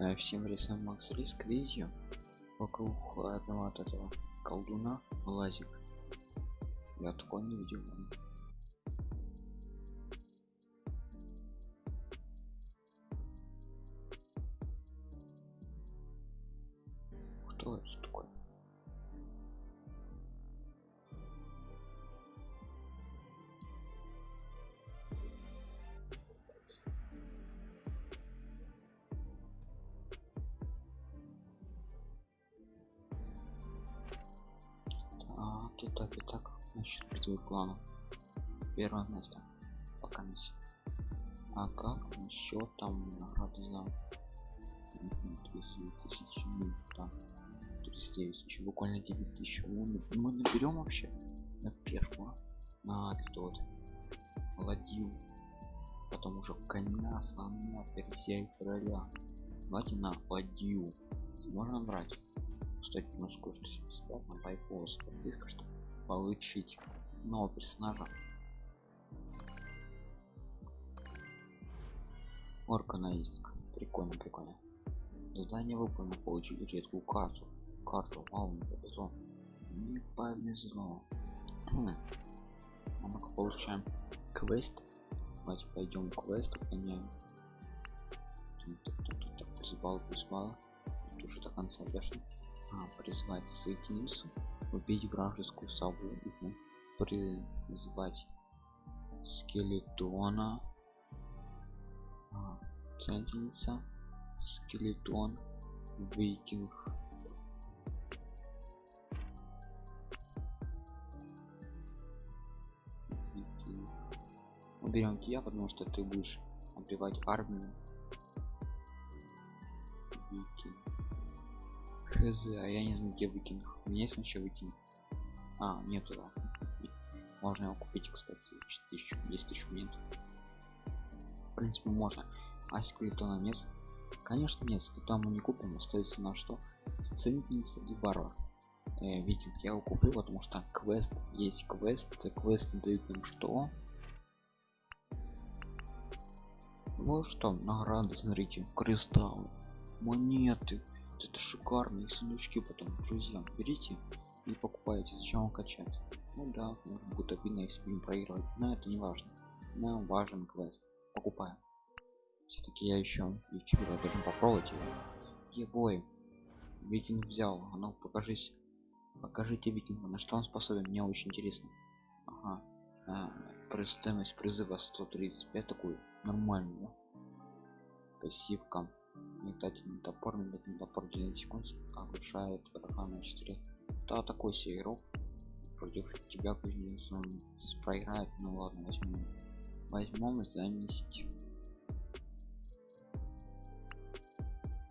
Э, всем рисуем макс риск видео вокруг одного от этого колдуна лазик. Я такой не видел первое место пока миссия а как насчет там награды за тысячи ну, там 39 еще буквально 9 тысяч. Мы, мы наберем вообще на пешку на тот ладью потом уже коня слона и короля. Давайте на ладью можно брать? Кстати ну сколько бесплатно байпос подписка чтобы получить нового персонажа орка наездник прикольно прикольно. Задание выполнено получили редкую карту. Карту вау не повезло не повезло. А мы получаем квест. Давайте пойдем квест выполняем призвал призвал уже до конца дошли а, призвать соединиться убить вражескую сову призвать скелетона центница скелетон викинг. Уберем тебя потому что ты будешь убивать армию. Викинг. Хз а я не знаю где викинг. У меня есть вообще викинг? А нету да. можно его купить кстати за 4000 10 тысяч минут в принципе можно а скелетона нет. Конечно нет скелетон мы не купим остается на что? Сценница и варвар э, викинг я его куплю потому что квест есть квест за квест дают нам что? Ну что награды смотрите кристалл монеты. Это шикарные сундучки потом друзьям берите и покупаете зачем вам качать? Ну да будет обидно если будем проигрывать но это не важно. Нам важен квест покупаем все-таки я еще ютубер должен попробовать его. Ебой викинг взял. А ну покажись. Покажите викинга на что он способен. Мне очень интересно. Ага. А, стоимость призыва 135 такую нормальную да? пассивка метательный топор метательный топор 9 секунд. Обрушает врага на 4 да такой себе игрок против тебя кузнецом проиграет. Ну ладно возьмем возьмем заместить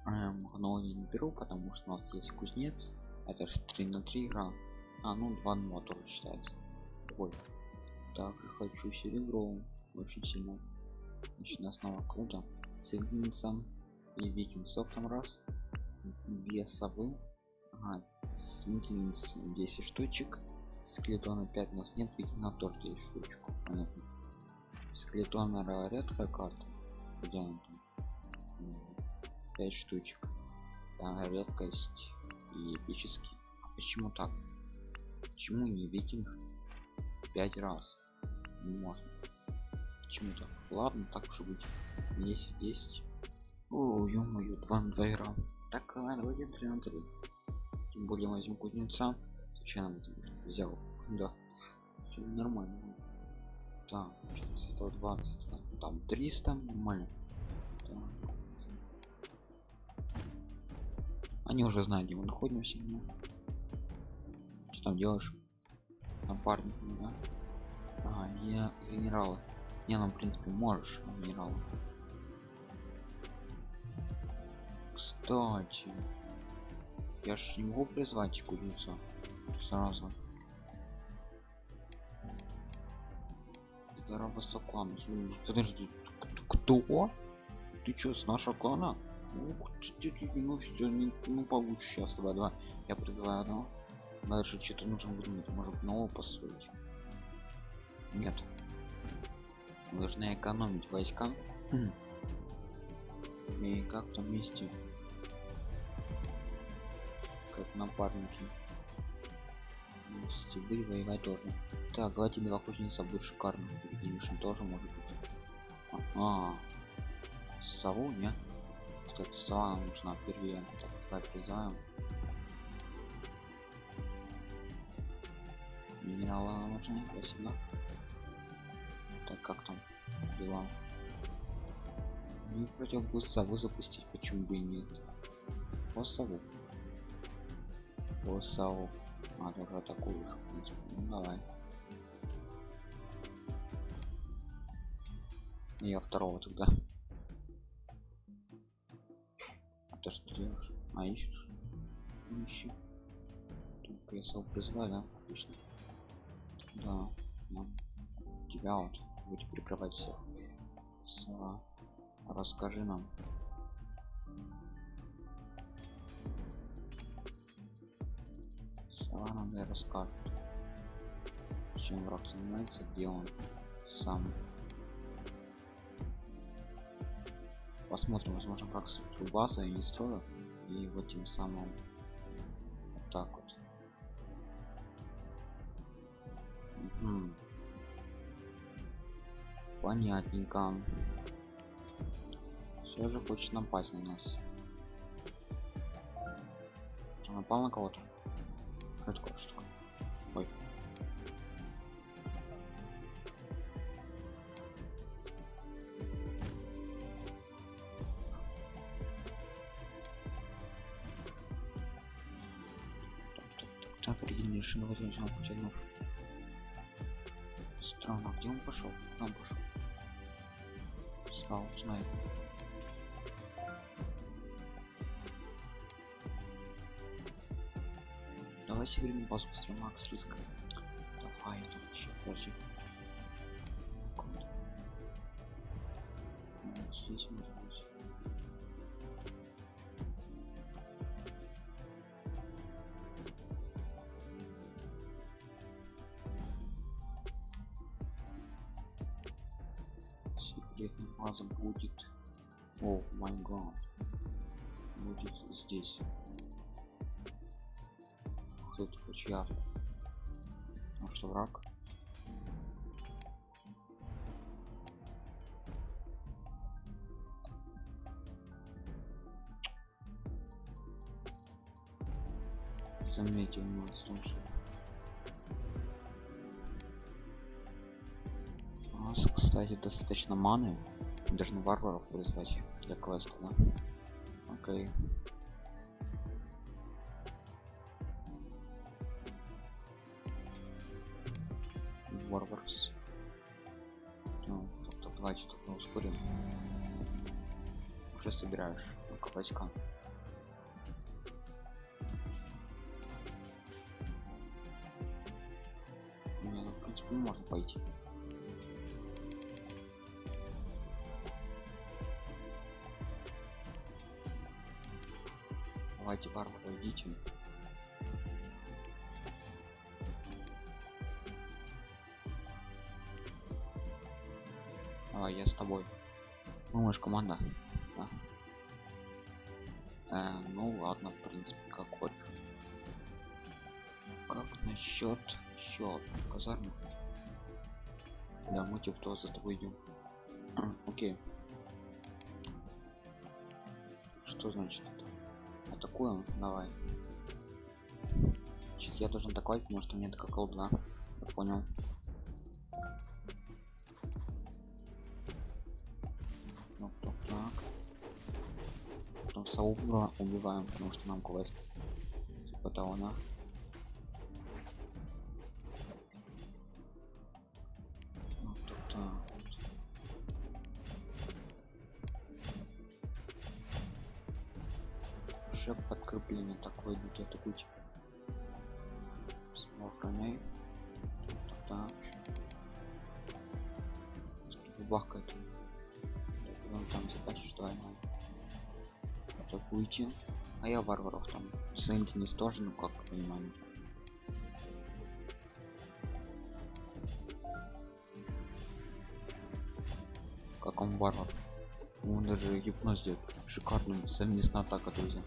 эм, но я не беру потому что у нас есть кузнец это же 3 на 3 игра а ну 2 на тоже считается ой так хочу серебро очень сильно значит на снова круто цельницам и викинг софтом раз две совы ага, 10 штучек скелетона 5 у нас нет викинга тоже 10 штучек понятно скелетона редкая карта где он там 5 штучек. Да, редкость и эпический. А почему так? Почему не викинг 5 раз? Не можно. Почему так? Ладно так уж быть 10 10 о ё-моё 2 на 2 игра так ладно давайте 3 на 3 тем более возьму кузнеца. Случайно взял. Да все нормально. Так 120 там 300 нормально. Так. Они уже знают где мы находимся ну. что там делаешь? Напарник да? Ага, я генерала. Не нам в принципе можешь генерала кстати я ж не могу призвать кузнеца сразу. Это рабоса клана подожди кто? Ты чё с нашего клана ну все не ну получше сейчас давай давай я призываю одного дальше что-то нужно выдумать может нового построить? Нет. Мы должны экономить войска. И как-то вместе. Как напарники. Стебы воевать тоже так давайте два кузнеца будет шикарно. Перединишин тоже может быть. -а. сову не кстати сова нам нужна впервые так давай призаем минералы нам нужны спасибо. Так как там дела? Не против бы сову запустить почему бы и нет? По сову. По сову. А тоже атакуешь в принципе. Ну давай. Я второго тогда ты что делаешь а ищешь ищи. Только я сам призвали да? отлично да, да. тебя вот будете прикрывать всех. С... расскажи нам. Сова нам и расскажет чем враг занимается где он сам посмотрим возможно как структуру базы и не строю и вот тем самым вот так вот. Угу. понятненько. Все же хочет напасть на нас. Что, напал на кого-то? Это что ой определение шинного потянув странно где он пошел? Нам пошел. Сразу знаю давай сыграем базу быстрее макс риск. Давай тут вообще подожди секретная база будет? О май гад. Будет здесь. Кто-то чья ну что враг. Заметил у нас тоже кстати достаточно маны. Должны варваров призвать для квеста да? окей. Варварс. Ну, тут мы ускорим. Уже собираешь. Ну идите давай я с тобой. Ну мы же команда. Да. э, ну ладно в принципе как хочешь. Как насчет счет казармы? Да мы типа кто за тобой идем. Окей. Что значит? Атакуем. Давай. Значит, я должен атаковать потому что у меня такая колдуна я понял. Так, так, так. потом саура убиваем потому что нам квест. Типа того на тоже ну как понимаете как он варвар он даже гипноз делает. Шикарным совместно атака друзья.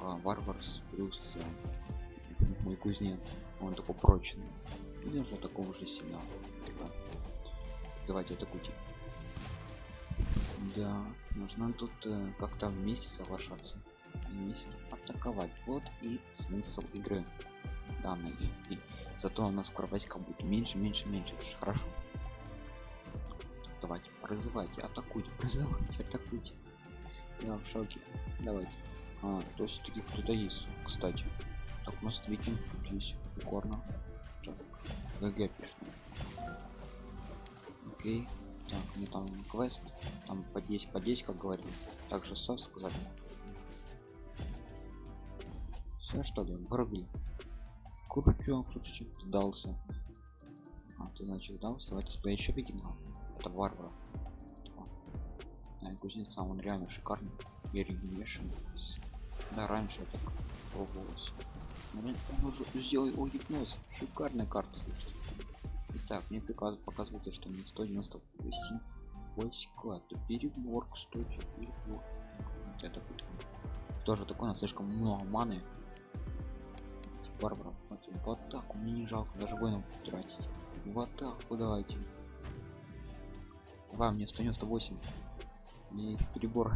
А, варварс плюс э, мой кузнец. Он такой прочный. Или уже такого же сильного Типа, давайте атакуйте да нужно тут э, как-то вместе соглашаться. Вместе атаковать вот и смысл игры данной и зато у нас скоро войска будет меньше меньше меньше. Это же хорошо. Давайте призывайте атакуйте призывайте атакуйте. Я в шоке. Давайте. А, то есть таки кто-то есть кстати. Так у нас викинг тут есть шикарно так гг пишем окей. Так мне там квест. Там по 10 по 10 как говорили также сов сказали все что ли вырубили крутё слушайте сдался. А ты значит сдался давайте туда еще викинга это варвар. А, кузнеца он реально шикарный. Я вешен да раньше я так пробовался он уже сделал о гипноз. Шикарная карта слушайте. Итак, мне приказ показывает, что мне 198 войска. Это перебор, кстати, перебор. Вот это будет. Тоже такое, но слишком много маны. Варваров. Вот, в атаку мне не жалко даже воинов тратить. В атаку давайте. Давай, мне 198. Мне перебор.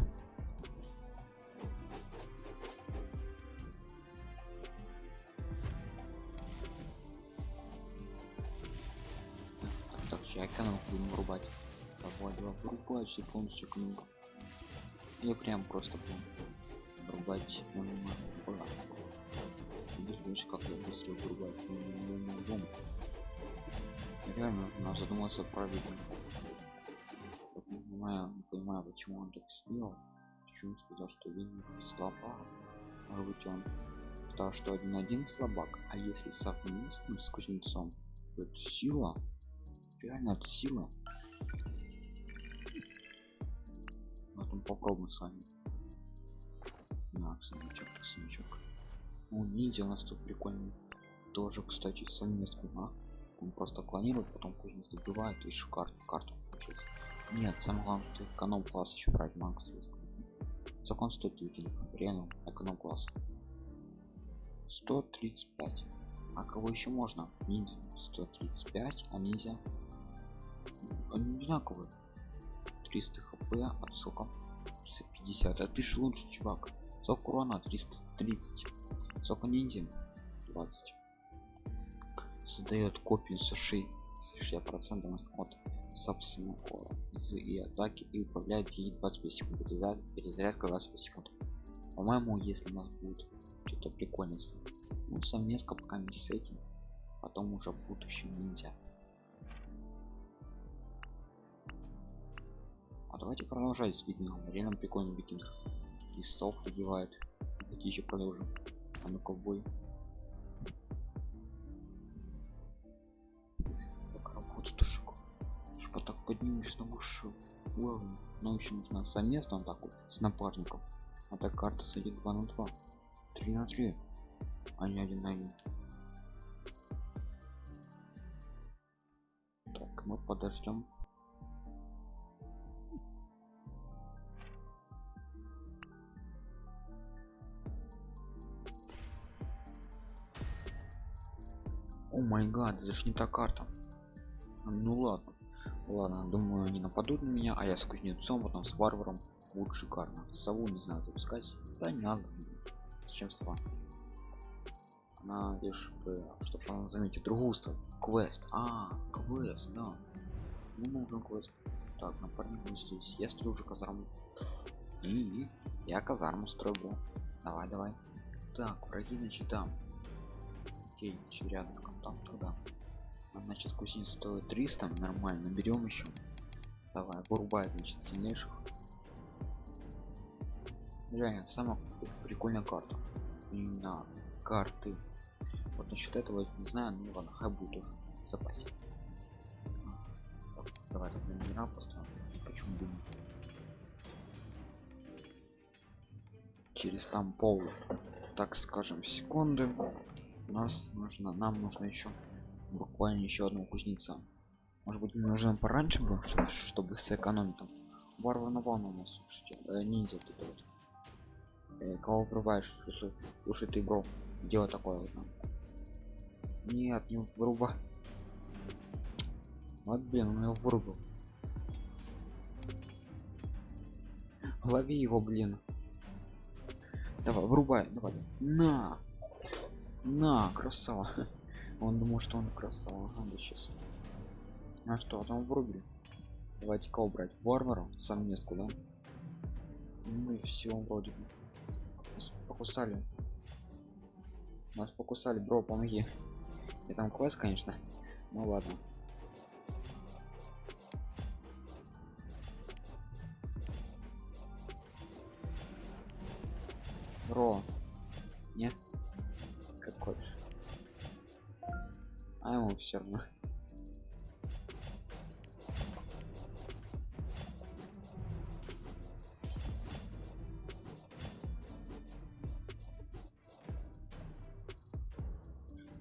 Так, сейчас экономику будем вырубать. Давай, давай, вырубать все полностью экономику. Я прям просто прям вырубать видишь как я быстро вырубаю дом реально надо задуматься правильно не понимаю не понимаю почему он так сделал почему сказал что вин слабак? Может быть он потому что один один слабак? А если совместно с кузнецом то это сила. Реально это сила. Потом попробуем с вами. На самочок самочок ну, ниндзя у нас тут прикольный тоже кстати совместно а? он просто клонирует потом кузнец добивает и еще карту карту получается. Нет самое главное что эконом класс еще брать макс закон стоит реально эконом класс. 135 а кого еще можно? Ниндзя. 135 а ниндзя? Они одинаковые. 300 хп от сколько? 350 а ты ж лучше чувак. Сколько урона? 330 сколько ниндзя 20 создает копию с 60 процентов от собственного и атаки и управляет ей 25 секунд. Перезарядка 25 секунд. По моему если у нас будет что-то прикольное ну совместно пока не с этим потом уже в будущем ниндзя. А давайте продолжать с викингом реально прикольный викинг и стол убивает давайте еще продолжим а ну ковбой. Как работает тушек чтобы так поднимешь на высшую уровень? Научим нужно совместно он такой с напарником. А так карта садит 2 на 2 3 на 3 а не 1 на 1 так мы подождем май гад это же не та карта. Ну ладно. Ладно думаю они нападут на меня а я с кузнецом потом с варваром. Будет шикарно. Сову не знаю запускать. Да не надо. Зачем сова она лишь чтобы она заметить другую сову квест. А квест да. Ну нужен квест. Так напарник здесь. Я строю уже казарму. И я казарму строю давай давай. Так враги значит там. Окей значит рядом там тогда а, значит кузнец стоит 300 нормально берем еще давай вырубай значит сильнейших. Реально самая прикольная карта. Именно карты. Вот насчет этого не знаю ну ладно хай будет уже в запасе. Так, давай так номера поставим. Почему бы через там пол так скажем секунды у нас нужно нам нужно еще буквально еще одного кузнеца может быть нужно пораньше было чтобы, чтобы сэкономить там варвар на нас слушайте э, ниндзя тут вот Э, кого врубаешь? Слушай, слушай ты, бро, делай такое вот. нам. Нет, не врубай. Вот, блин, он его вырубил. Лови его, блин. Давай, врубай, давай. На! На, красава. Он думал, что он красава. Ага, да сейчас. А что, там врубили? Давайте кого брать? Варвара? Совместку, да? Ну и все, вроде бы. Нас покусали. Нас покусали, бро, помоги. И там квест, конечно. Ну ладно. Бро. Не? А ему все равно.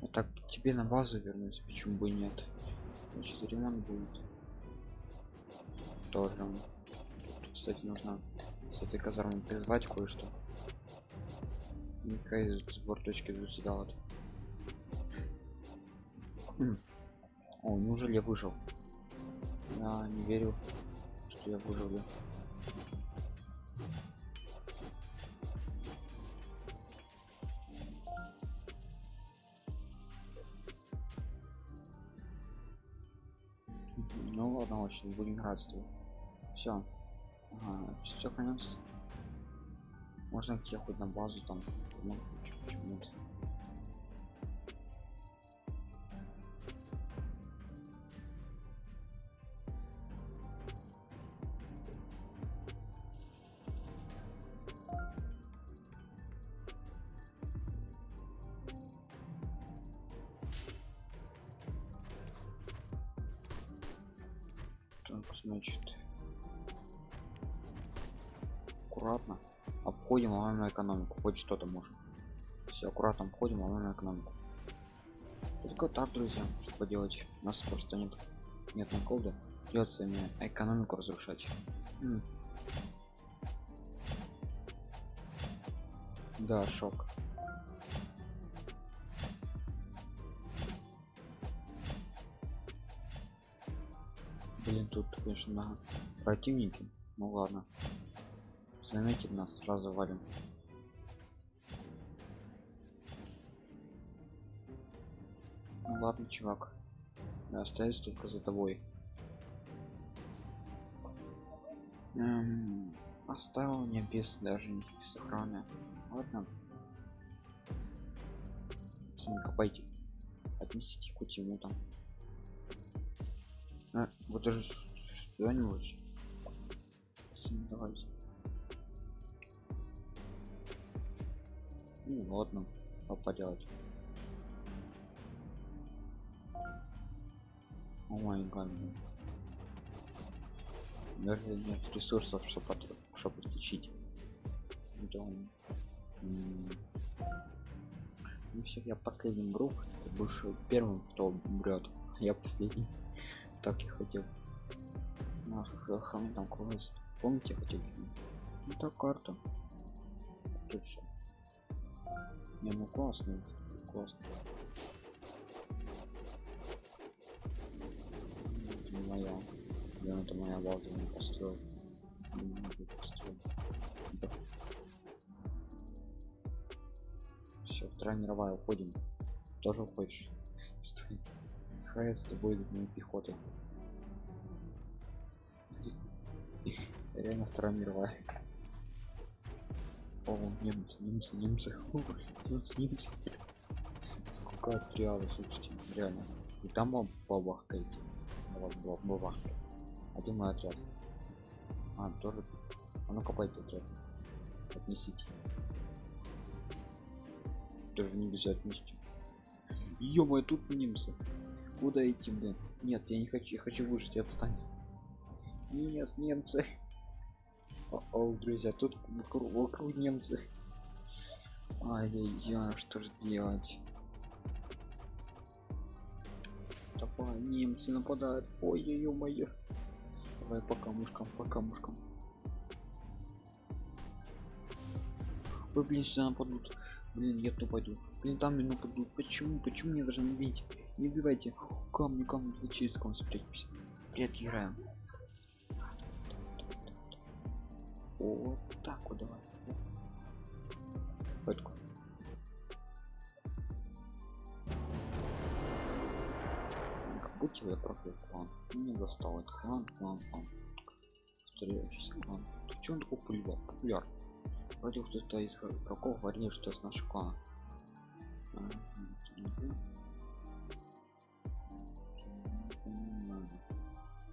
Ну так тебе на базу вернусь, почему бы нет? Значит, ремонт будет. Тоже. Кстати, нужно с этой казармы призвать кое-что. Никакая сбор точки тут сюда вот. О, неужели я выжил? Я не верю, что я выжил. я. Ну ладно, очень будем играть Все. Ага, все конец. Можно идти хоть на базу там. Ну, почему-то. Обходим, ломаем экономику. Хоть что-то можем. Все аккуратно обходим, ломаем экономику. Только так, друзья, что поделать. У нас просто нет. Нет наколда. Придется мне экономику разрушать. М. Да, шок. Блин, тут, конечно, на противники. Ну ладно. Заметит нас, сразу валим. Ну ладно, чувак. Я остаюсь только за тобой. Эм, оставил мне без даже никаких сохраны. Ладно. Сами копайте. Отнесите хоть ему там. А, вот даже что-нибудь. Давайте. Ну ладно, что поделать. О май гад. Даже нет ресурсов, чтобы чтобы отличить. Да. М. Ну все, я последним бру. Ты будешь первым, кто умрет. Я последний. Так я хотел. Ах, хам там квест. Помните, я хотел? Ну так карта. Тут все. Не, ну классно, классно. Это не моя. Я это моя база не построил. Не могу построить. Все, вторая мировая, уходим. Тоже уходишь? Стой. Хай с тобой не пехоты. Реально вторая мировая. О, немцы, немцы, немцы. Фу, Немцы, немцы. Сколько отрядов, слушайте, реально. И там вам бабахкаете. Бабахкаете. Один мой отряд. А, тоже. А ну копайте отряд. Отнесите. Тоже нельзя отнести. ё тут немцы. Куда идти, блин? Нет, я не хочу, я хочу выжить, отстань. Нет, немцы. О, о, друзья, тут вокруг, вокруг немцы. Ай-яй-яй, что же делать? Давай, немцы нападают. Ой, ой, моё. Давай по камушкам, по камушкам. Ой, блин, сюда нападут. Блин, я туда пойду. Блин, там меня нападут. Почему? Почему мне даже не бить? Не убивайте. Камни, камни, через камни спрячемся. Привет, играем. Вот так вот давай. Пытку. Как будто я профил клан. Не достал этот клан, клан, клан. Повторяющийся клан. Ты он такой популяр? популяр? Вроде кто-то из игроков говорил, что с нашего клана.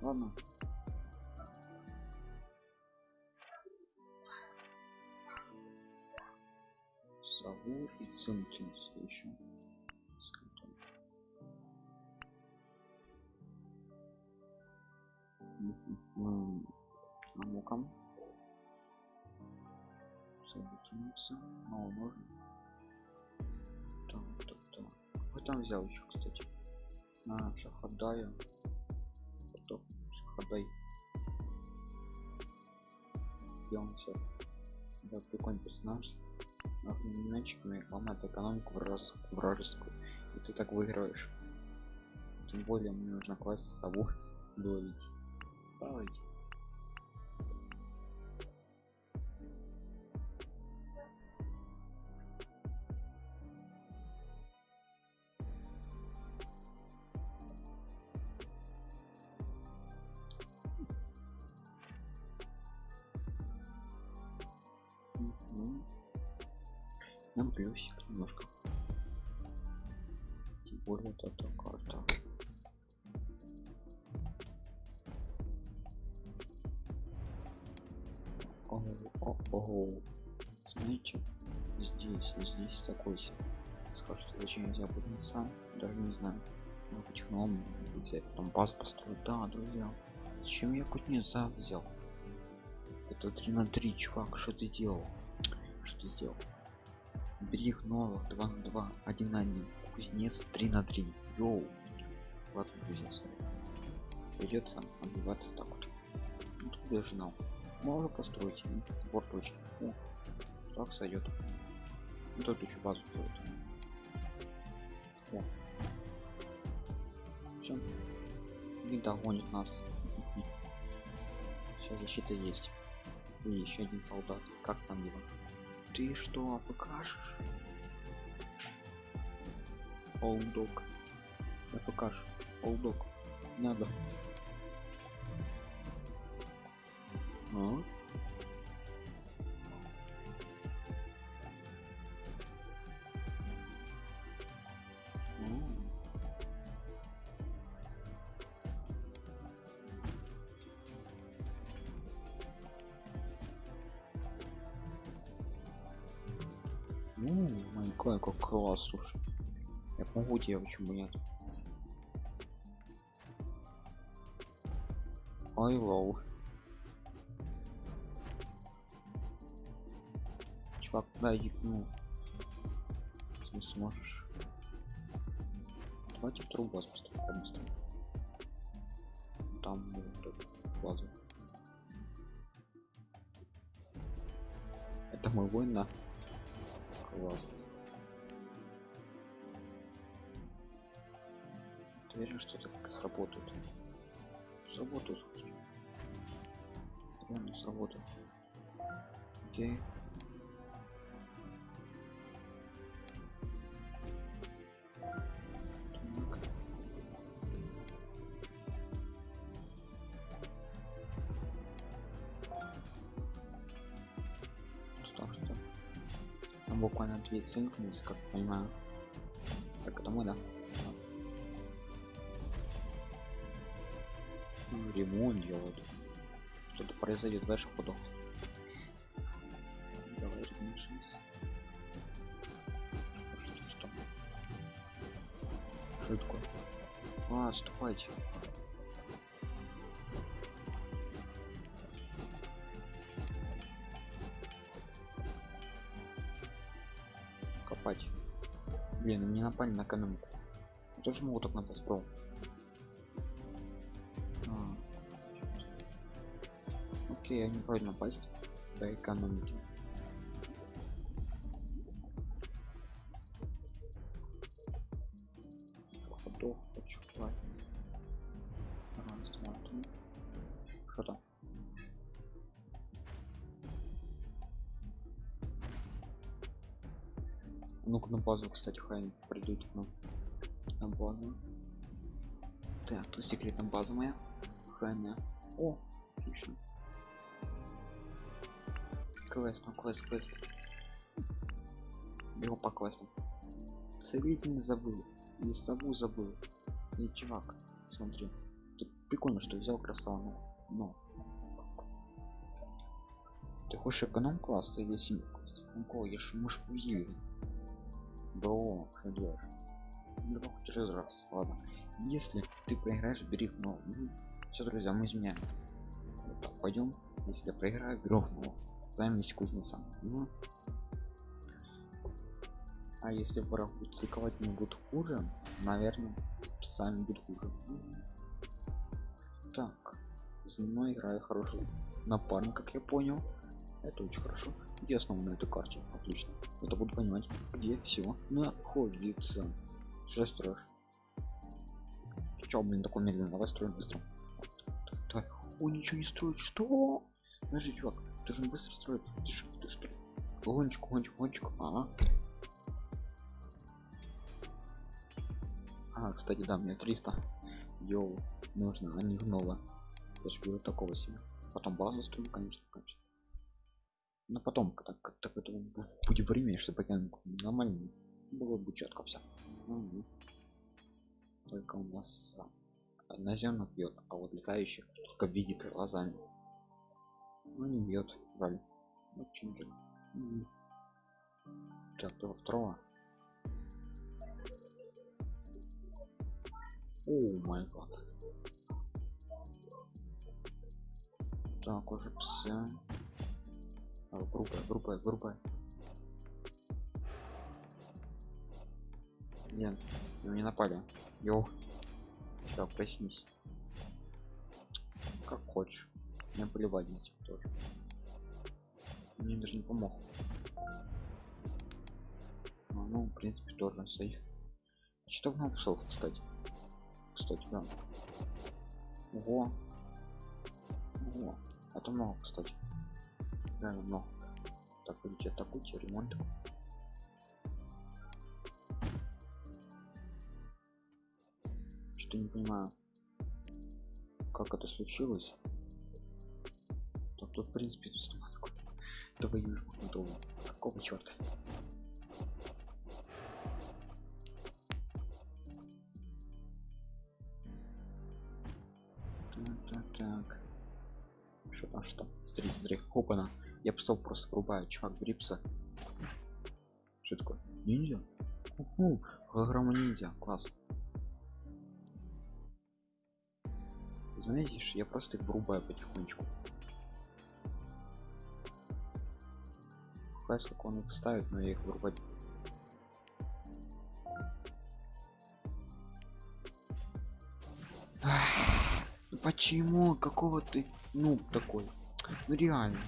Ладно. Савур и Цинкинс еще. А ну-ка. Соединиться. Мало можно. Так, так, так. Вы там взял еще, кстати. А, шахадая. Потом шахадай. Где он сейчас? Да, прикольный персонаж. Мячиками ломает экономику вражескую, вражескую. И ты так выигрываешь. Тем более мне нужно класть сову ловить. Давайте. Беднеца, даже не знаю. Ну, новым может быть взять, потом баз построить. Да, друзья. Зачем я кузнеца взял? Это 3 на 3, чувак, что ты делал? Что ты сделал? Берег новых 2 на 2, 1 на 1. Кузнец 3 на 3. Йоу. Ладно, друзья, сори. Придется отбиваться так вот. Ну, тут я жнал. Можно построить. м, Вот точно. О, так сойдет. Ну, тут еще базу строить. О. Все. Не догонит нас. Сейчас защита есть. И еще один солдат. Как там его? Ты что, покажешь? Олдок. Я покажу. Олдок. Надо. А? Слушай. Я помогу тебе, почему нет? Ай, лоу. Чувак, да, ну. Ты не сможешь. Давайте вторую базу построим побыстрее. Там эту базу. Это мой воин, да? Ты уверен, что это как сработает? Сработает, слушай. Реально сработает. Окей. Буквально две цинкнулись, как понимаю. Так, мы, да? Ремонт делают. Что-то произойдет ваших ходах. Давай ремонтись. Что что? Что такое? А, отступайте. Копать. Блин, они напали на экономику. Я тоже могу так напасть, бро. я не прочь напасть до экономики. Походу хочу хватит раз два что там ну-ка на базу кстати хай придут к нам на базу. Так тут секретная база моя. Хай о отлично. Квест, ну квест, квест. Его по квестам. Целитель забыл. И сову забыл. И чувак, смотри. Тут прикольно, что взял красаву. Но. Ты хочешь эконом класс или семь класс? Ну я ж муж уверен. Бро, что делаешь? Ну, хоть раз, ладно. Если ты проиграешь, бери ну, ну все, друзья, мы изменяем. Вот так, пойдем. Если я проиграю, беру ну, займись кузнецом. Ну. А если враг будет кликовать не будет хуже, наверное, сами будет хуже. Так, за мной играю хороший напарник, как я понял. Это очень хорошо. Где основа на этой карте? Отлично. Это буду понимать, где все находится. Что строишь? Че, блин, такой медленно? Давай строим быстро. Так, О, ничего не строит. Что? Подожди, чувак, не быстро строит. Ты что, ты что? Гоночку, гоночку, гоночку. Ага. А, кстати, да, мне 300. Йоу, нужно, а не гнова. Я же беру такого себе. Потом базу строим, конечно, конечно. Но потом, когда как-то это будет время, чтобы нормально было бы четко все. Угу. Только у нас наземных бьет, а вот летающих только видит глазами. Ну не бьет, жаль. Очень жаль. Угу. Так, того второго. О май гад. Так, уже псы. А, группа, группа, группа. Нет, его не напали. Йоу. Все, проснись. Как хочешь. Мне на тебя тоже. Мне даже не помог. А, ну, в принципе, тоже сейф. А что много псов, кстати? Кстати, да. Ого. Ого. Это много, кстати реально много так идите атакуйте ремонт что не понимаю как это случилось тут в принципе тут давай готово какого черта так так что там что? Смотрите смотри опана. Я псов просто врубаю чувак брипса что такое? Ниндзя? Уху! Голограмма ниндзя класс. Знаете я просто их врубаю потихонечку Хай сколько он их ставит но я их врубать почему какого ты ну такой ну реально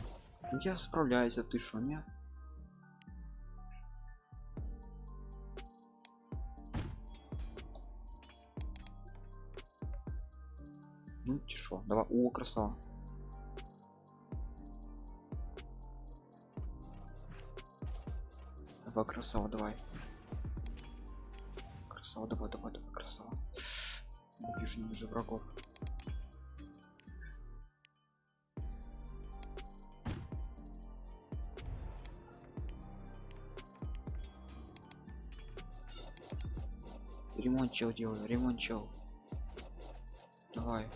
ну я справляюсь, а ты что, нет? Ну тишо, давай, о, красава. Давай, красава, давай. Красава, давай, давай, давай, красава. Не вижу, не вижу врагов. ремонт чел делаю ремонт чел давай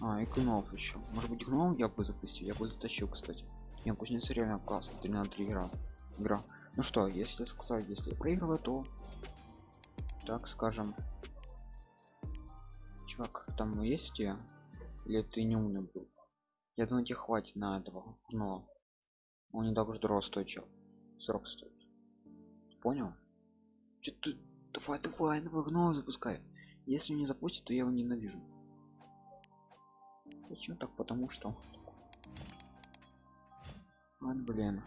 а и гномов еще может быть гном я бы запустил я бы затащил кстати не кузнец реально классно 3 на 3 игра игра. Ну что если сказать если проигрываю то так скажем чувак там есть я? Или ты не умный был? Я думаю тебе хватит на этого но он не так уж дорого стоит чел. 40 стоит. Понял? Что ты? Давай давай давай гном запускай. Если не запустит то я его ненавижу. Почему так? Потому что Ладно, блин.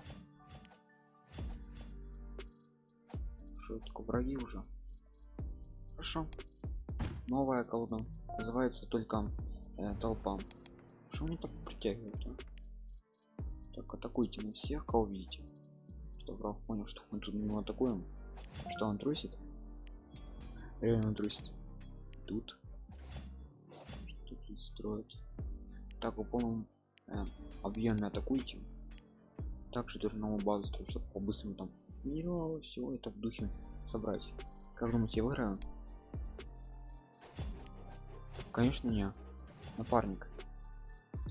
Такое враги уже? Хорошо. Новая колода. Называется только э, толпа. Что мне так притягивает а? так атакуйте на всех кого видите. Что враг понял что мы тут не атакуем. Что он трусит? Реально трусит? Тут. Что тут строит так вы по-моему э, объеме атакуйте также тоже новую базу строить чтобы по-быстрому там минералы все это в духе собрать. Как думаете я выиграю? Конечно не. Напарник.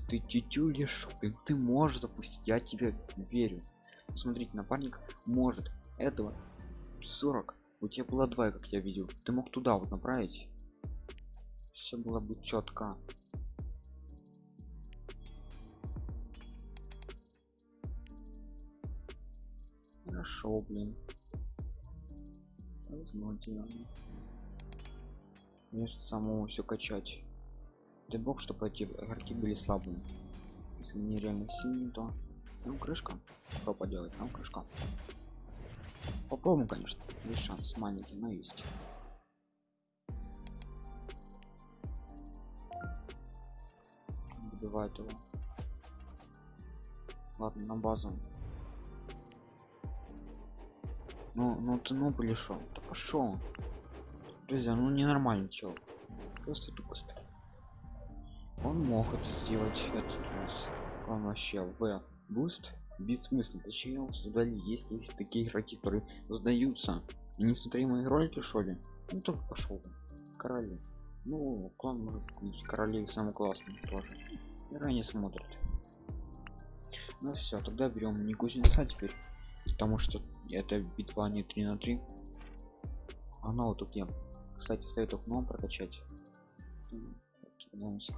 Ты тютюлишь ты можешь запустить я тебе верю. Смотрите напарник может. Этого 40 у тебя было 2 как я видел. Ты мог туда вот направить. Все было бы четко хорошо блин. Возможно. Мне самому все качать. Дай бог чтобы эти игроки были слабыми. Если не реально сильные то ну крышка. Что поделать там крышка. Попробуем конечно. Есть шанс. Маленький но есть. Добивает его. Ладно на базу ну ну ты ну пришел да пошел друзья ну ненормальный чел. Просто тупость. Он мог это сделать этот раз он вообще в буст бессмысленно. Зачем создали. Есть есть такие игроки которые сдаются? Не смотри мои ролики что ли? Ну только пошел короли. Ну клан может быть королей самый классный тоже. Ранее смотрят. Ну все тогда берем не кузнеца теперь потому что это битва не 3 на 3 она вот тут я кстати стоит окном прокачать.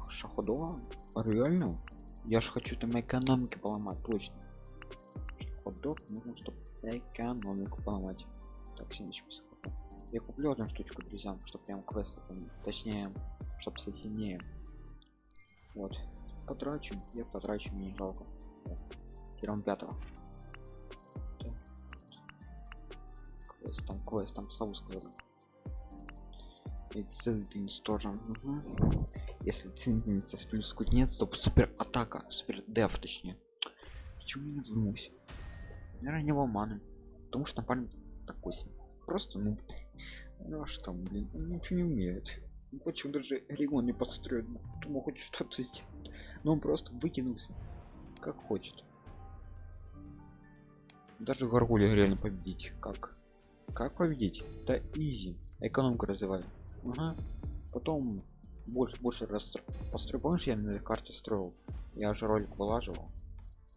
Шаходова? Реально? Я же хочу там экономики поломать точно. Ходок нужно чтобы экономику поломать. Так 70 я куплю одну штучку друзьям чтобы прям квест точнее чтобы сильнее вот. Потрачу я потрачу не жалко. Первым пятого квест там квест там сову сказал. И центниц тоже. Угу. если центница с плюс кузнец то супер атака супер деф точнее. Почему не задумался наверное не маны. Потому что напарник такой себе просто ну ну а что блин он ничего не умеет. Почему даже регион не подстроен думал хоть что-то сделать но он просто выкинулся как хочет. Даже горгулия реально победить как как победить да изи. Экономику развиваю ага. потом больше больше раз построю помнишь я на карте строил? Я же ролик вылаживал.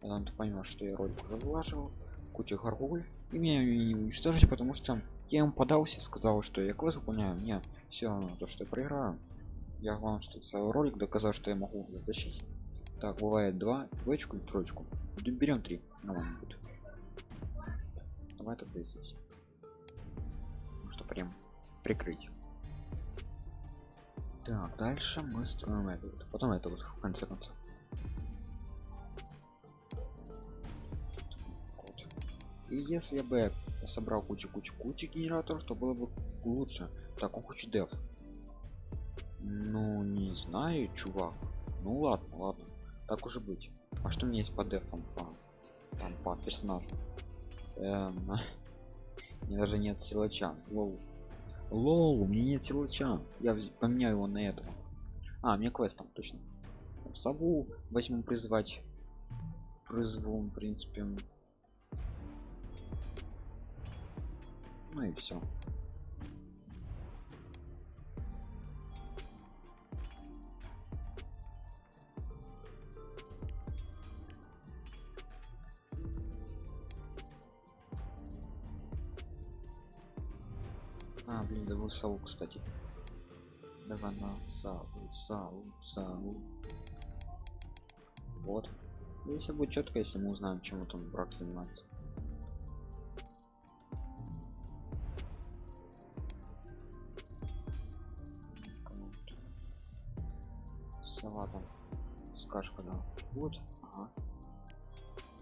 Я ты понял что я ролик уже вылаживал. Куча горгуль. И меня не уничтожить потому что я ему подался сказал что я квест выполняю. Мне все равно то что я проиграю. Я вам что целый ролик доказал что я могу затащить. Так бывает два. Двоечку и троечку? Берем три. Нормально будет. Давай тогда здесь. ну прям прикрыть. Так дальше мы строим это вот. Потом это вот в конце концов. И если бы я собрал кучу кучу кучу генераторов то было бы лучше. Так он кучу дев. Ну не знаю чувак. Ну ладно ладно. Так уже быть. А что у меня есть по дефам по там по персонажу эм, у меня даже нет силача. Лол. Лол у меня нет силача. Я поменяю его на этого а мне квест там точно. Сову возьму призвать. Призову в принципе. Ну и все Блин, забыл сову, кстати. Давай на саву, саву, саву. Вот. И все будет четко, если мы узнаем, чем там брак занимается. Сова там. Скажка, да. Вот. Ага.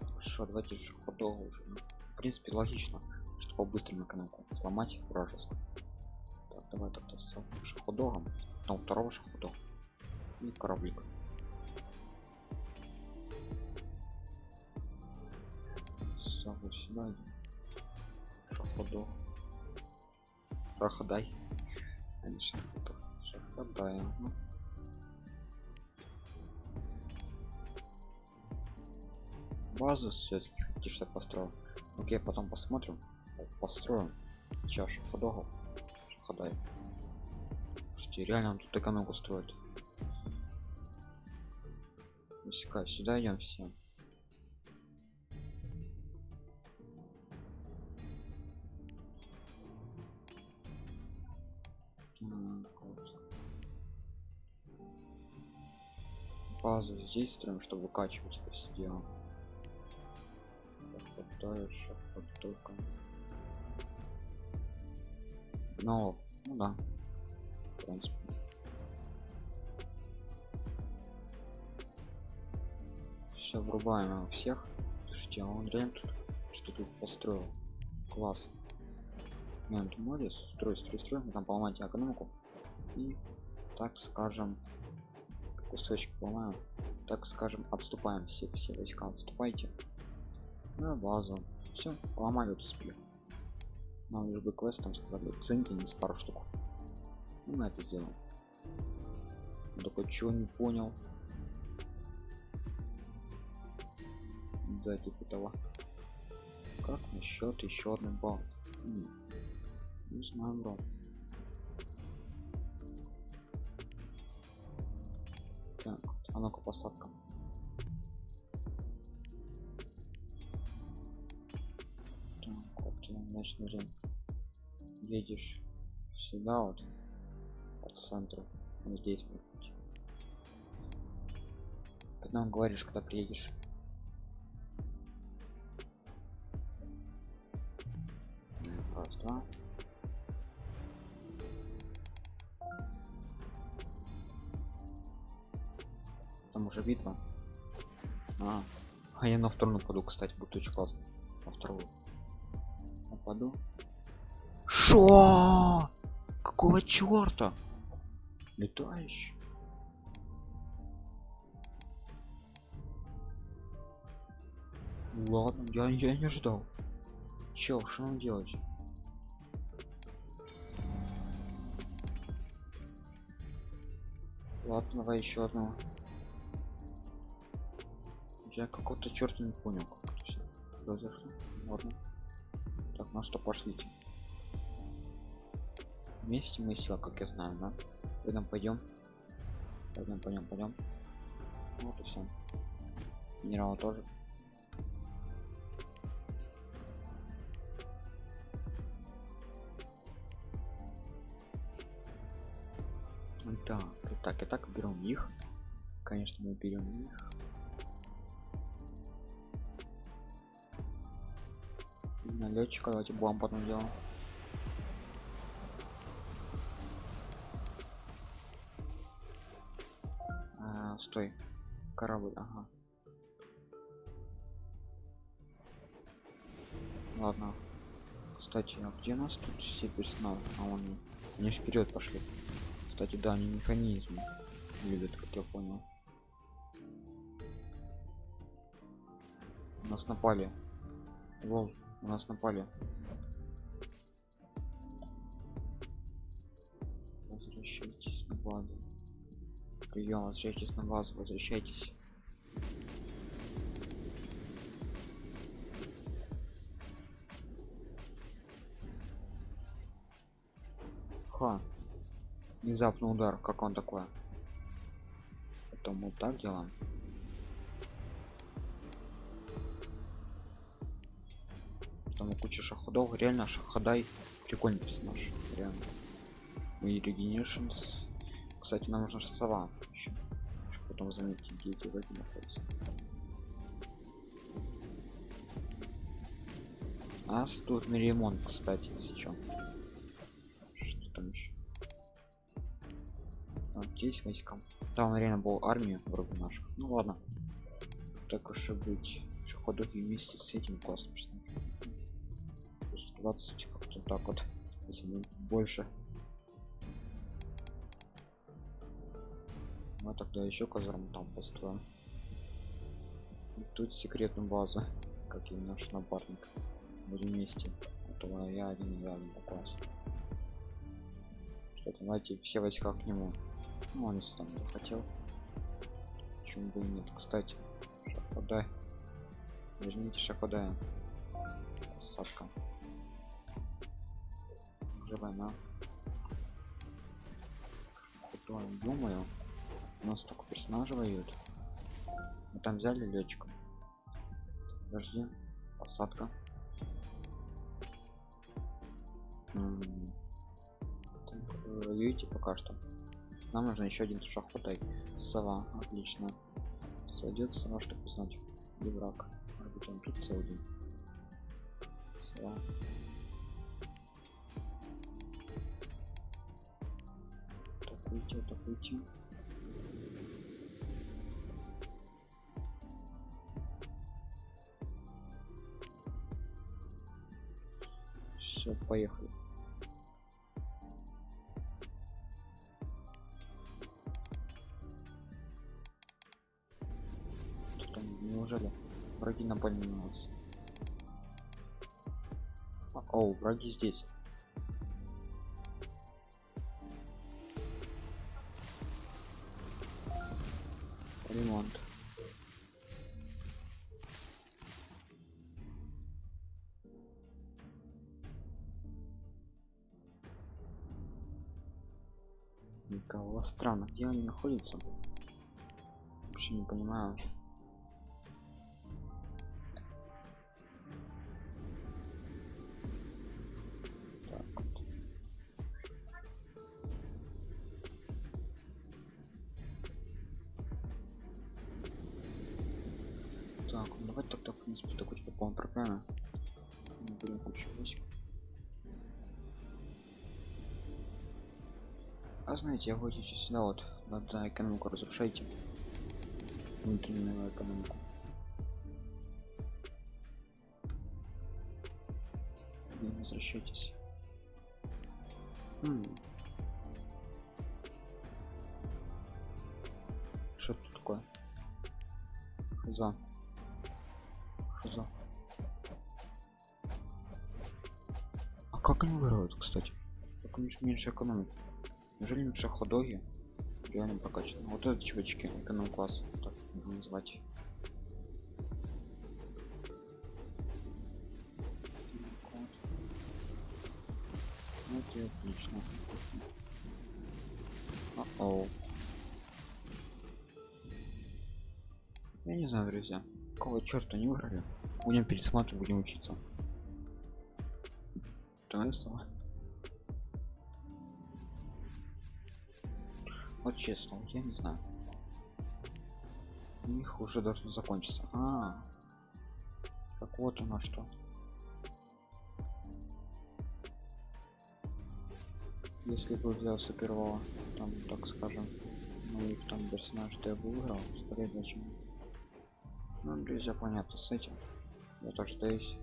Хорошо, давайте же уже. Ну, в принципе, логично, что по-быстрому экономику сломать вражескую давай тогда с шаходогом. Потом второго шаходога и кораблик Сагу сюда шаходов проходай. Шаходай ага. базу все-таки хотите что построил окей потом посмотрим построим сейчас шаходогов шаходай Слушайте, реально он тут экономику строит. Высекай, сюда идем все. Базу здесь строим чтобы выкачивать это все дело. Еще под только но ну да. В принципе. Все врубаем у всех. Слушайте а он реально тут что тут построил. Класс. Нет ну, молодец. Строй строй строй. Мы там поломать экономику. И так скажем кусочек поломаем. Так скажем отступаем все все войска отступайте. На базу все поломали спину нам лишь бы квест там сказали ценки не с пару штук. Ну, мы это сделаем. Только чего не понял? Да типа того. Как насчет еще одной базы не знаю бро. Так а ну-ка посадка вот значит время едешь сюда вот по центру вот здесь может быть. Когда он говоришь когда приедешь. Раз там уже битва а, а я на вторую нападу кстати будет очень классно. На вторую нападу шо? Какого черта летающий. Ладно я, я не ждал чел что нам делать? Ладно давай еще одного я какого-то черта не понял как это все произошло. Ладно ну что пошлите вместе мы сила как я знаю да? Пойдем пойдем пойдем пойдем пойдем вот и все генерала тоже. Так так и так берем их. Конечно мы берем их налетчика давайте бомб потом делаем. А, стой. Корабль ага. Ладно. Кстати а где нас тут все персонал а он они. Ж вперед пошли. Кстати да они механизмы любят как я понял. Нас напали. Лол. У нас напали. Возвращайтесь на базу. Прием, возвращайтесь на базу, возвращайтесь. Ха. Внезапный удар, как он такой? Потом вот так делаем. Там куча шаходов. Реально шаходай прикольный персонаж реально. И регенершнс кстати нам нужна сова еще потом заметить где эти враги находятся. А стурный ремонт кстати сейчас что там еще вот здесь войскам там реально был армия вроде наших ну ладно. Так уж и быть. Шаходов вместе с этим классным персонажем 20 как-то так вот если больше. Мы тогда еще казарму там построим. И тут секретную базу как и наш напарник будем вместе то я один рядом попался что давайте все войска к нему. Ну он если там хотел. Почему бы и нет? Кстати шаходай. Верните шаходая. Посадка уже война. Шаходай, думаю? У нас только персонажи воюют. Мы там взяли летчика подожди. Посадка. Воюете пока что. Нам нужно еще один шахотай сова. Отлично. Сойдет сова чтобы узнать. Где враг. Он тут целый сова атакуйте атакуйте все поехали. Что там, неужели враги напали на нас о враги здесь где они находятся вообще не понимаю а знаете я ходите сюда вот надо экономику разрушайте. Внутреннюю экономику. Не возвращайтесь. Что тут такое? За за а как они воруют кстати? Так у них меньше экономики Неужели лучше ходоги? Реально прокачаны. Вот это чувачки, эконом класс, так можно назвать. Вот и отлично. О-оу. Я не знаю, друзья. Какого черта не выиграли? Будем пересматривать, будем учиться. Давай снова. Вот честно, я не знаю. У них уже должно закончиться. А, так вот оно что. Если бы взялся первого, там, так скажем, моих там персонаж, то я выиграл, скорее зачем. Ну, друзья, понятно с этим. Я тоже даюсь.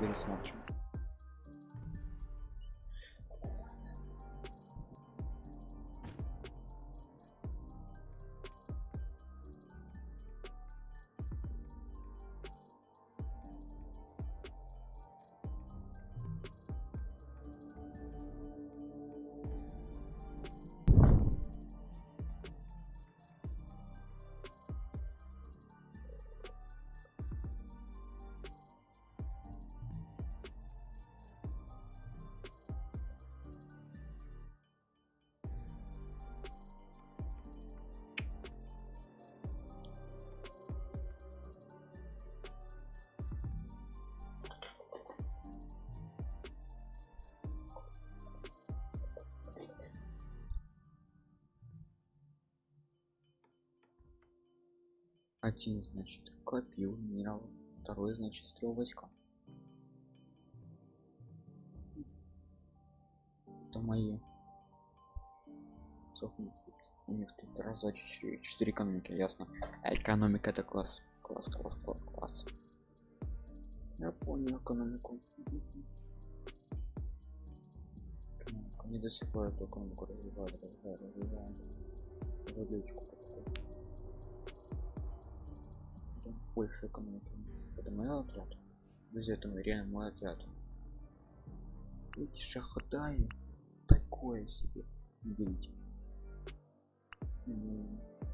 Пересмотрим. Один, значит, копил минерал. Второй, значит, стрел войска. Это мои. У них тут? Раз, четыре, экономики, ясно. А экономика это класс. Класс, класс, класс, класс. Я понял экономику. Экономику. Не до сих пор эту экономику развивали, развивали, развивали. Больше экономики это мой отряд. Друзья это реально мой отряд. Эти шахтай такое себе. Видите?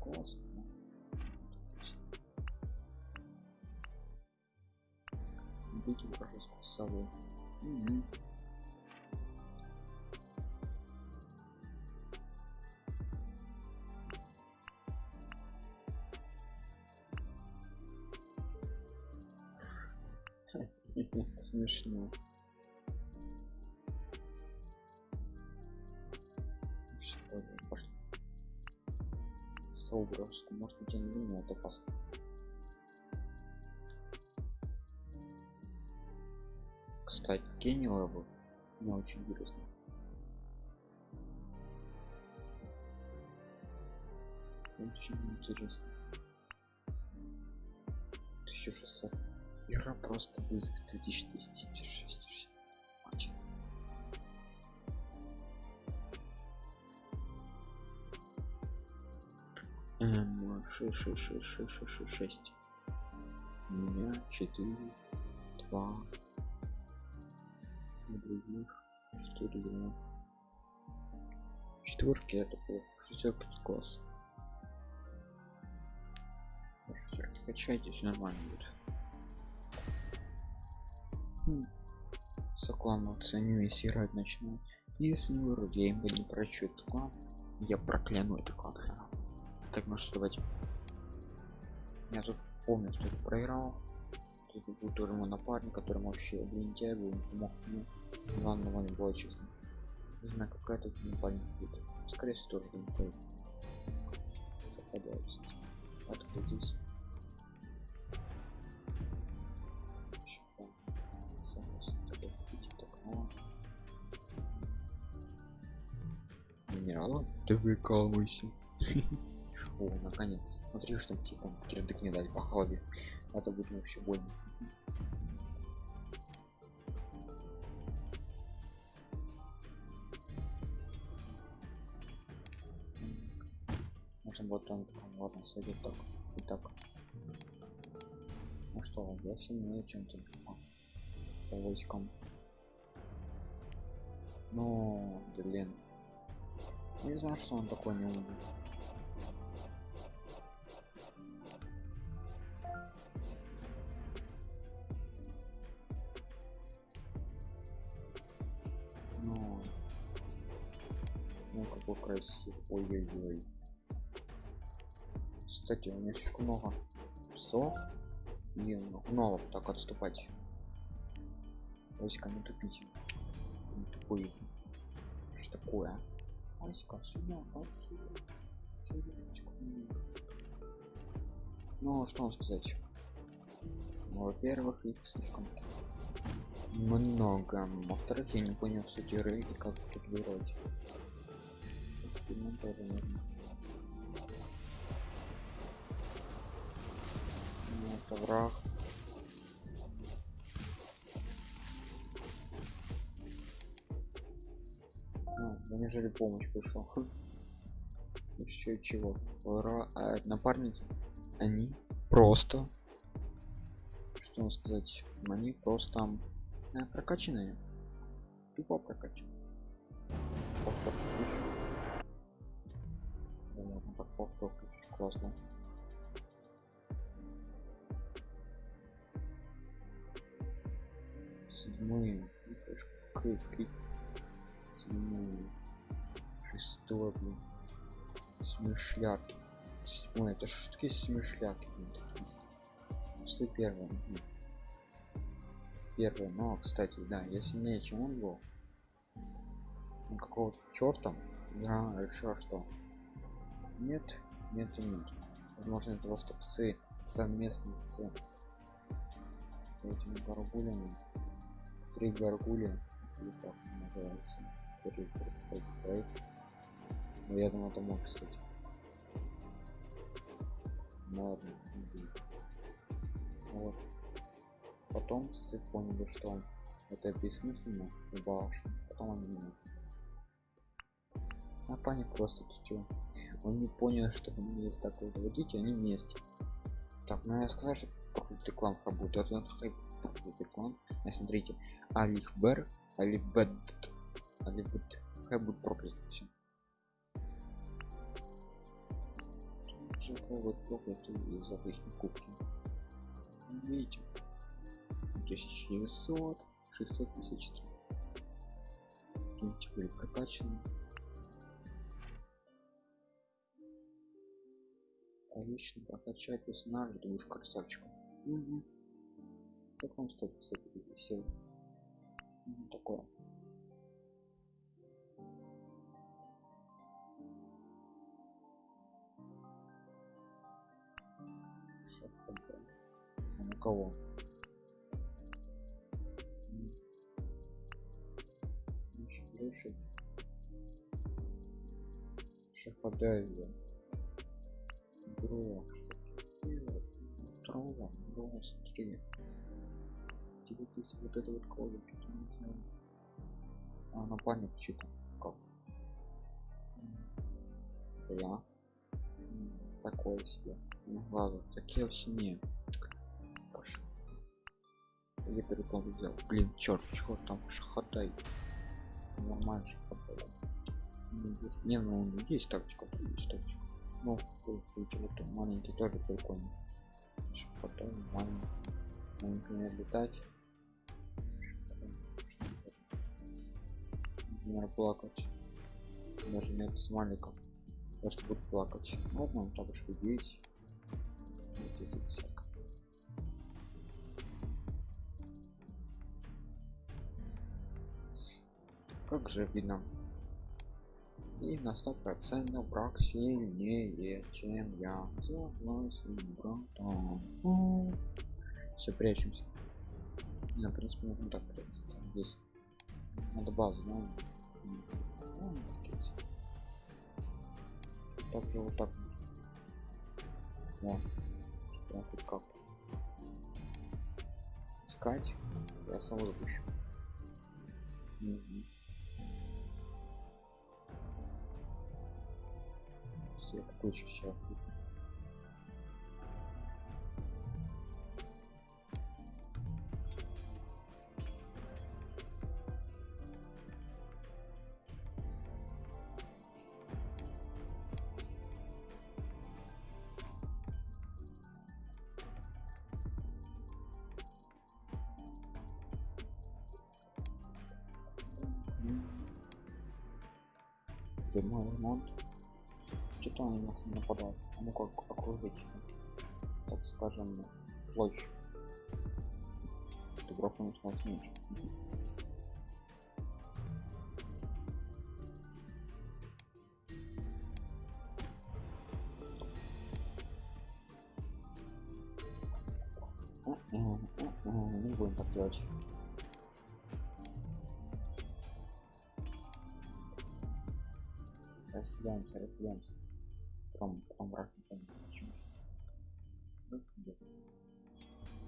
Классно быть вражескую сову угу. Смешно все пошли сову может быть я не думаю это опасно. Кстати Кенни бы мне очень интересно. Очень интересно. 1600 игра просто без 2206 очень М 6 6 6 6 6 6 6 у меня 4 2 на других 4 2 четверки это плохо. Шестерки класс. Шестерки качайте все нормально будет оценю если играть начну. Если вроде я им не прочу этот клан я прокляну этот клан так ну что давайте. Я тут помню что я проиграл. Тут был тоже мой напарник который вообще лентяй был помог мне главное не было честно. Не знаю какая тут напарник будет. Скорее всего тоже лентяй попадается открутись минерала ты выкалывайся о наконец. Смотри что тебе там кирдык не дали по голове. Это будет вообще больно. Можно вот он ладно сойдет так. И так. Ну что я сильнее чем ты по войскам. Ну блин не знаю что он такой не умный. Ну ну какой красивый. Ой-ой-ой. Кстати у меня слишком много псов. И много так отступать. Войска не тупите не тупые что такое войска сюда отсюда ну что вам сказать. Ну, во-первых их слишком много. Во-вторых я не понял суть игры и как тут вырвать нужно ну, это враг Ну, неужели помощь пришла? Еще чего? Ура, а напарники? Они просто... Что вам сказать? Они просто э, прокачанные. Тупо прокачанные. Повтор можно так повтор включить. Классно. Седьмые. Седьмые шестой блин смышляки седьмой это что такие. Смышляки все первые первый но кстати да я сильнее чем он был. Ну, какого черта я решил что нет нет и нет. Возможно того что псы совместно с этими горгулями три горгули или как называется проект. ну, я думал, это мог, кстати. Ну ладно, вот. Потом все поняли, что это бессмысленно и башня. Потом они меня. А пани просто тетю. Он не понял, что у меня есть такое водить, они вместе. Так, ну я сказал, что профит реклам работает. Это профит реклам. А смотрите, Алихбер, Алибет, Алибет. Хай будет проклят. Вот проклятый из обычной кубки. Видите? 1900, 600 тысяч. Тут были прокачаны. Отлично прокачать персонажа, ты будешь красавчиком. Угу. Как вам стоит, кстати, сил? Ну, такое. А на кого? Шахадайя. Бро, что Трава, бро, смотри. Тебе здесь вот это вот колю, что-то не знаю. А, на память читал. Как? Я. Такое себе. На глазах. Такие в семье. Я перепал взял. Блин, черт, чего там шахатай. Нормально шахатай. Не, ну есть тактика, есть тактика. Ну, вот маленький тоже прикольный. Шахатай, маленький. Ну, например, летать. Например, плакать. Даже нет с маленьком. Просто буду плакать. Ладно, он так уж видеть. Как же видно. И на сто процентов враг сильнее, чем я. Согласен. Все, прячемся. Не, в принципе, нужно так прятаться. Здесь надо базу, но... Так же вот так. Вот. Прям хоть как. Искать. Я сам запущу. Угу. Все в кучу сейчас. Нападают. А ну как окружить, так скажем, площадь. Игрок, нас меньше. Не будем так делать. разделяемся разделяемся потом потом враг не поймет почему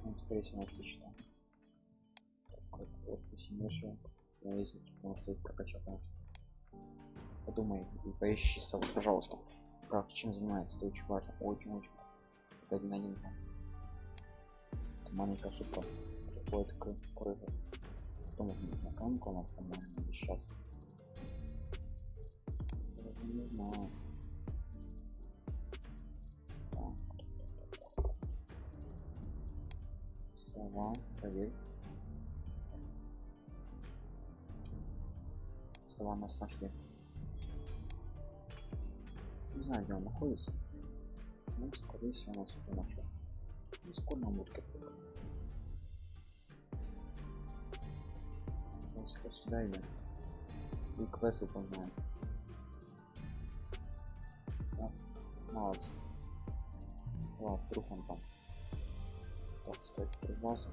он скорее всего насыщенно как вот посильнейшее на языке потому что их прокачал конечно. Подумай и поищи с пожалуйста. Как чем занимается? Это очень важно очень очень это один один это маленькая ошибка. Приходит к проигрышу потом уже нужно камку она по-моему сейчас. Не знаю. Сова, проверь. Сова нас нашли. Не знаю, где он находится. Ну, скорее всего, нас уже нашел. И скоро нам будет как Сюда идем. И квест выполняем. Молодцы. Слава, вдруг он там. Так, стоит прибался.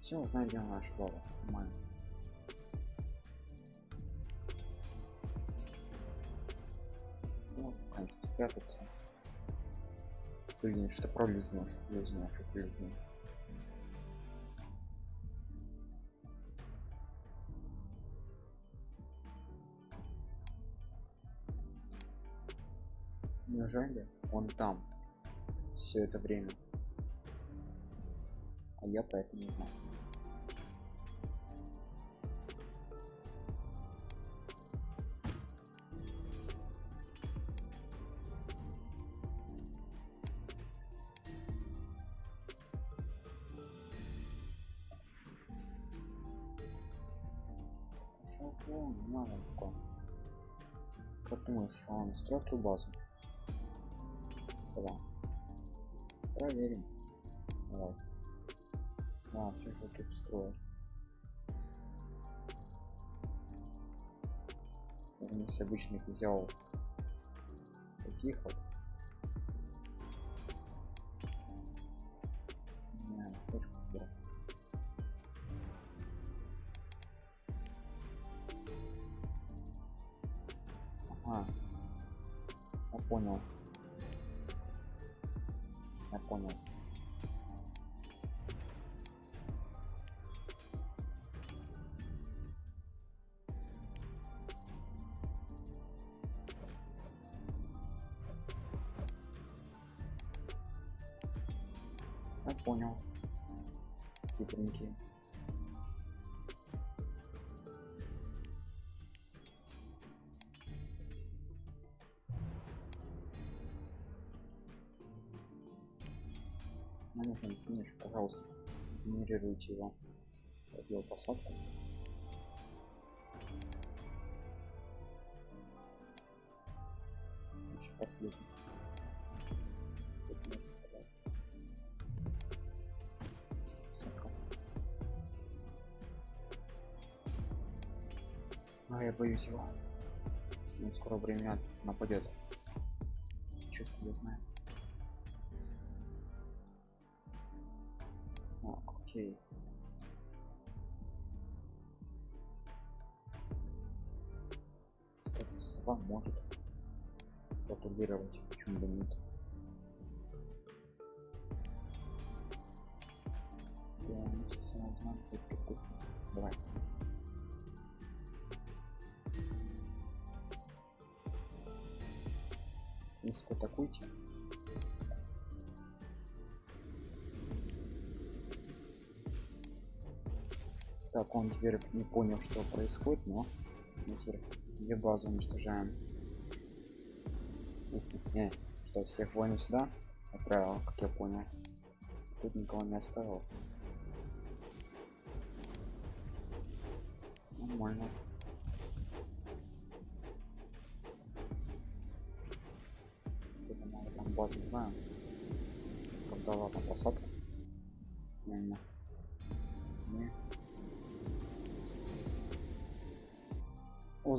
Все, знаем, где наша баба. Нормально. Ну, конечно, прятаться. Блин, что пролезно, что пролезно, что пролезно. Неужели он там все это время? А я про это не знаю. Маленько. Как думаешь, он строит базу? Давай. Проверим. Давай. А, все же тут строят. Если обычных взял таких вот. Финиш, пожалуйста. Генерируйте его. Пробил посадку. Еще последний. А я боюсь его. Он скоро время нападет. Чувствую, я знаю. Окей. Кстати, сова может протубировать, почему бы нет. Ну. Давай. Низко атакуйте. Так, он теперь не понял, что происходит, но мы теперь две базы уничтожаем. Не, что всех воинов сюда отправил, как я понял. Тут никого не оставил. Нормально.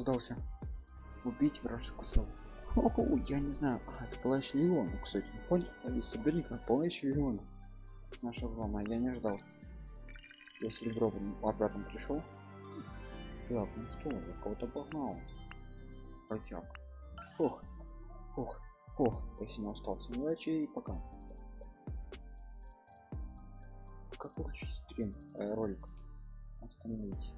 О, сдался. Убить вражескую сову. О, я не знаю. А, это палач Леона, кстати. Не понял? Из соперника палач Леона. С нашего дома. Я не ждал. Я серебро обратно пришел. Так, ну что, я кого-то погнал. Протяг. Ох. Ох. Ох. Я сильно остался. Удачи и пока. Как выключить стрим? Э, ролик. Остановить.